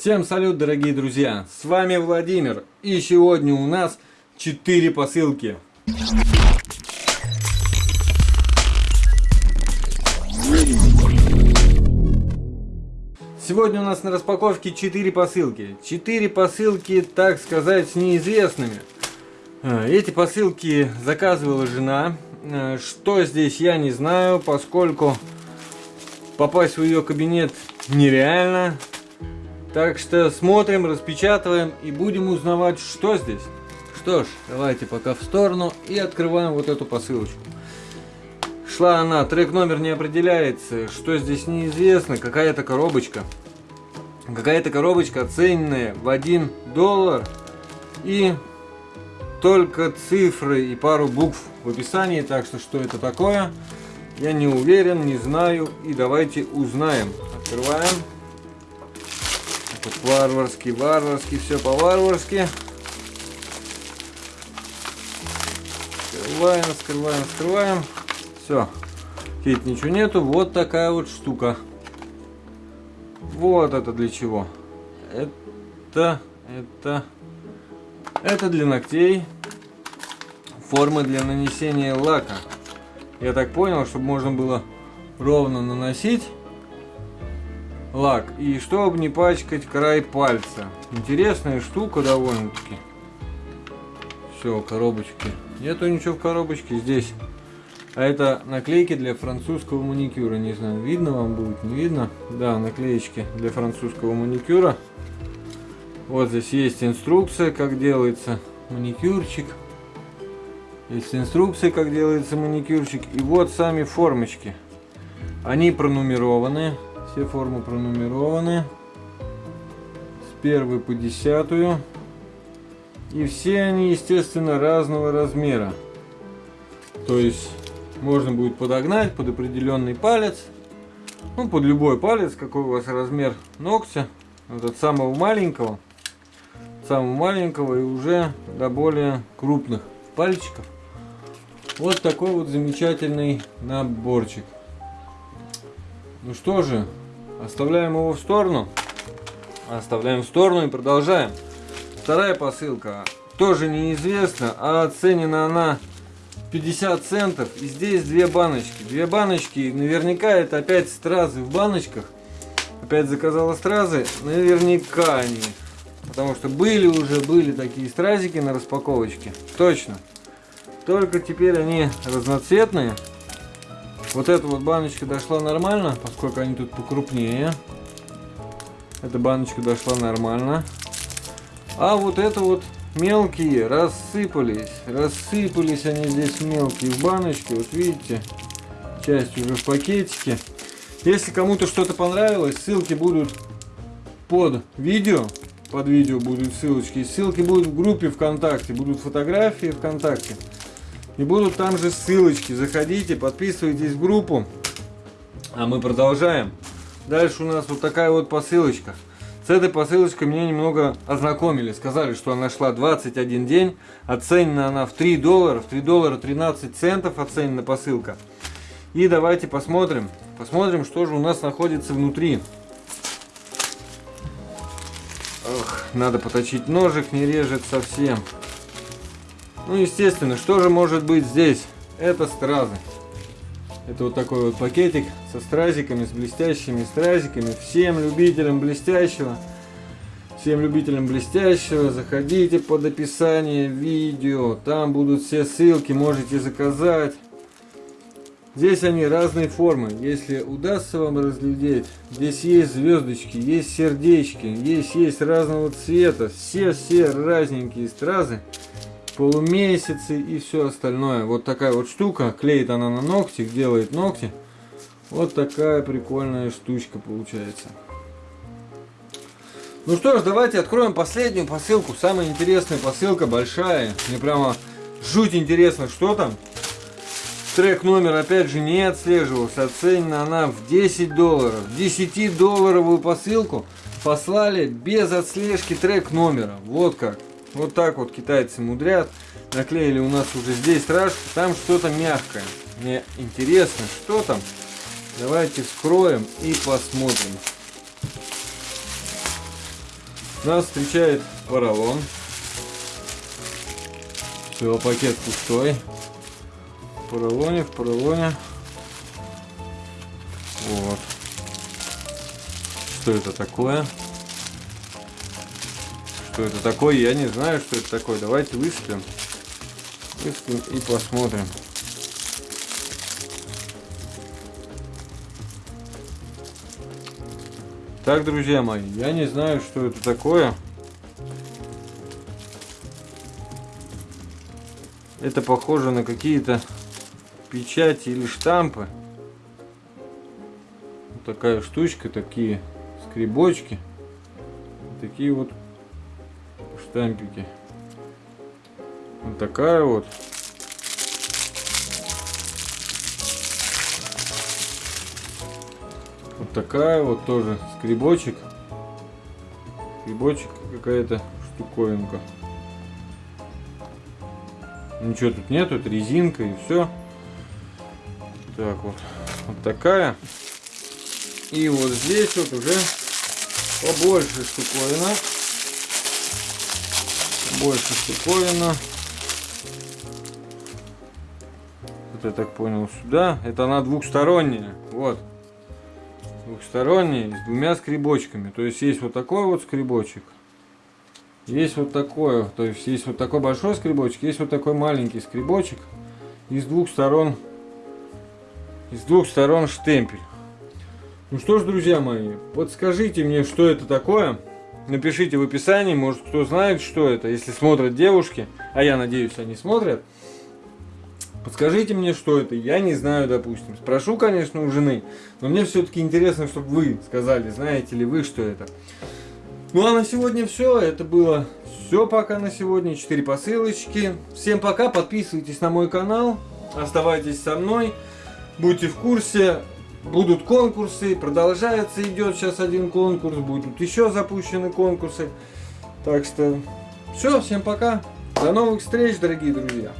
Всем салют, дорогие друзья! С вами Владимир. И сегодня у нас 4 посылки. Сегодня у нас на распаковке 4 посылки. 4 посылки, так сказать, с неизвестными. А, эти посылки заказывала жена. А, что здесь, я не знаю, поскольку попасть в ее кабинет нереально. Так что смотрим, распечатываем и будем узнавать, что здесь. Что ж, давайте пока в сторону и открываем вот эту посылочку. Шла она, трек номер не определяется, что здесь неизвестно, какая-то коробочка. Какая-то коробочка оцененная в 1 доллар и только цифры и пару букв в описании, так что что это такое, я не уверен, не знаю и давайте узнаем. Открываем. Тут варварски, варварски, все по-варварски. Скрываем, скрываем, скрываем. Все. Тут ничего нету. Вот такая вот штука. Вот это для чего. Это, это, это для ногтей. Формы для нанесения лака. Я так понял, чтобы можно было ровно наносить лак. И чтобы не пачкать край пальца. Интересная штука довольно-таки. Все, коробочки. Нету ничего в коробочке здесь. А это наклейки для французского маникюра. Не знаю, видно вам будет, не видно. Да, наклеечки для французского маникюра. Вот здесь есть инструкция, как делается маникюрчик. Есть инструкция, как делается маникюрчик. И вот сами формочки. Они пронумерованы. Все формы пронумерованы. С первой по десятую. И все они, естественно, разного размера. То есть можно будет подогнать под определенный палец. Ну, под любой палец, какой у вас размер ногтя. Вот от самого маленького. Самого маленького и уже до более крупных пальчиков. Вот такой вот замечательный наборчик. Ну что же, оставляем его в сторону. Оставляем в сторону и продолжаем. Вторая посылка тоже неизвестна, а оценена она 50 центов. И здесь две баночки. Две баночки, наверняка это опять стразы в баночках. Опять заказала стразы, наверняка они. Потому что были уже, были такие стразики на распаковочке. Точно. Только теперь они разноцветные. Вот эта вот баночка дошла нормально, поскольку они тут покрупнее. Эта баночка дошла нормально. А вот это вот мелкие рассыпались. Рассыпались они здесь мелкие в баночке. Вот видите, часть уже в пакетике. Если кому-то что-то понравилось, ссылки будут под видео. Под видео будут ссылочки. Ссылки будут в группе ВКонтакте, будут фотографии ВКонтакте. И будут там же ссылочки. Заходите, подписывайтесь в группу. А мы продолжаем. Дальше у нас вот такая вот посылочка. С этой посылочкой меня немного ознакомили. Сказали, что она шла 21 день. Оценена она в 3 доллара. В 3 доллара 13 центов оценена посылка. И давайте посмотрим. Посмотрим, что же у нас находится внутри. Ох, надо поточить ножик, не режет совсем. Ну, естественно, что же может быть здесь? Это стразы. Это вот такой вот пакетик со стразиками, с блестящими стразиками. Всем любителям блестящего, всем любителям блестящего, заходите под описание видео. Там будут все ссылки, можете заказать. Здесь они разной формы. Если удастся вам разглядеть, здесь есть звездочки, есть сердечки, есть есть разного цвета. Все-все разненькие стразы полумесяцы и все остальное. Вот такая вот штука. Клеит она на ногти, делает ногти. Вот такая прикольная штучка получается. Ну что ж, давайте откроем последнюю посылку. Самая интересная посылка, большая. Мне прямо жуть интересно, что там. Трек номер опять же не отслеживался. Оценена она в 10 долларов. 10 долларовую посылку послали без отслежки трек номера. Вот как. Вот так вот китайцы мудрят. Наклеили у нас уже здесь рашку. Там что-то мягкое. Мне интересно, что там. Давайте вскроем и посмотрим. Нас встречает поролон. Все, пакет пустой. В поролоне, в поролоне. Вот. Что это такое? Что это такое? Я не знаю, что это такое. Давайте выставим. Выставим и посмотрим. Так, друзья мои, я не знаю, что это такое. Это похоже на какие-то печати или штампы. Вот такая штучка, такие скребочки. Такие вот штампики. Вот такая вот. Вот такая вот тоже скребочек. Скребочек какая-то штуковинка. Ничего тут нету, это резинка и все. Так вот, вот такая. И вот здесь вот уже побольше штуковина. Больше штуковина. Вот я так понял сюда. Это она двухсторонняя. Вот двухсторонний с двумя скребочками. То есть есть вот такой вот скребочек. Есть вот такой, то есть есть вот такой большой скребочек, есть вот такой маленький скребочек. И с двух сторон, из двух сторон штемпель. Ну что ж, друзья мои, вот скажите мне, что это такое. Напишите в описании, может кто знает, что это, если смотрят девушки, а я надеюсь, они смотрят. Подскажите мне, что это, я не знаю, допустим. Спрошу, конечно, у жены, но мне все-таки интересно, чтобы вы сказали, знаете ли вы, что это. Ну а на сегодня все, это было все пока на сегодня, 4 посылочки. Всем пока, подписывайтесь на мой канал, оставайтесь со мной, будьте в курсе. Будут конкурсы, продолжается, идет сейчас один конкурс, будут еще запущены конкурсы. Так что все, всем пока, до новых встреч, дорогие друзья.